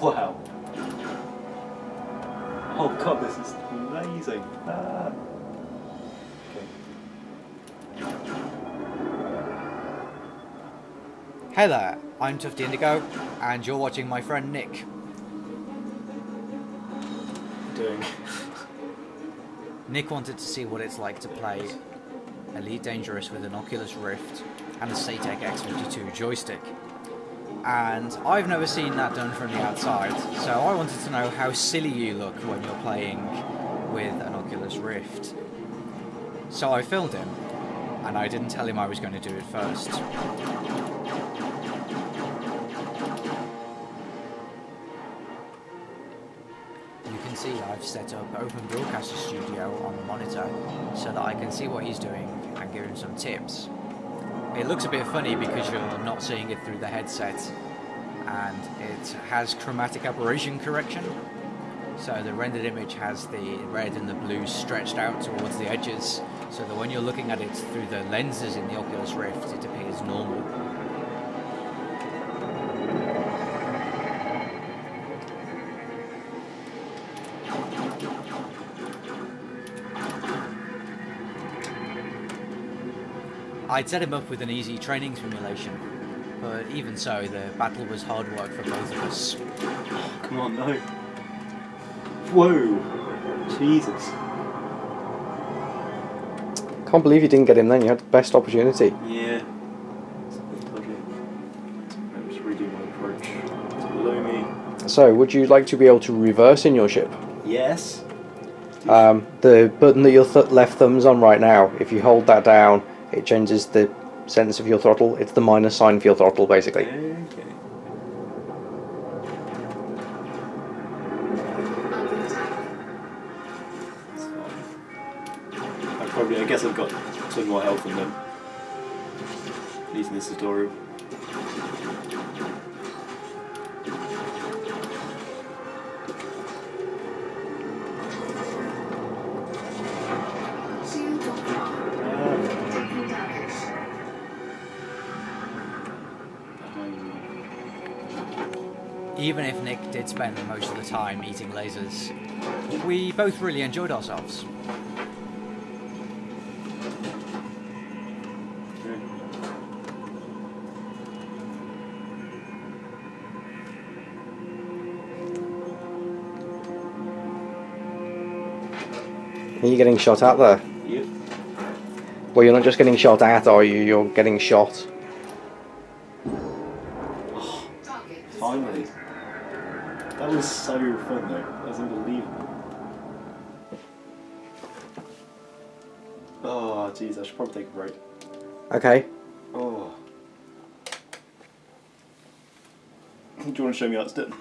Wow. Oh god, this is amazing. Ah. Hey there, I'm Tufty Indigo, and you're watching my friend Nick. Doing. Nick wanted to see what it's like to play Elite Dangerous with an Oculus Rift and a Saitek X52 joystick. And I've never seen that done from the outside, so I wanted to know how silly you look when you're playing with an Oculus Rift. So I filmed him, and I didn't tell him I was going to do it first. You can see I've set up Open Broadcaster Studio on the monitor so that I can see what he's doing and give him some tips. It looks a bit funny because you're not seeing it through the headset and it has chromatic aberration correction. So the rendered image has the red and the blue stretched out towards the edges so that when you're looking at it through the lenses in the Oculus Rift it appears normal. I'd set him up with an easy training simulation, but even so, the battle was hard work for both of us. Oh, Come on, no. Whoa. Jesus. Can't believe you didn't get him then. You had the best opportunity. Yeah. It's a bit dodgy. I'm just redo my approach. It's below me. So, would you like to be able to reverse in your ship? Yes. Um, the button that your th left thumb's on right now, if you hold that down, it changes the sense of your throttle. It's the minus sign for your throttle, basically. Okay. I probably, I guess I've got some more health than them. At least in this tutorial. Even if Nick did spend most of the time eating lasers, we both really enjoyed ourselves. Are you getting shot at there? Yep. Well, you're not just getting shot at, are you? You're getting shot. Target. Finally. That was so fun though. That was unbelievable. Oh, jeez, I should probably take a break. Okay. Oh. Do you want to show me how it's done?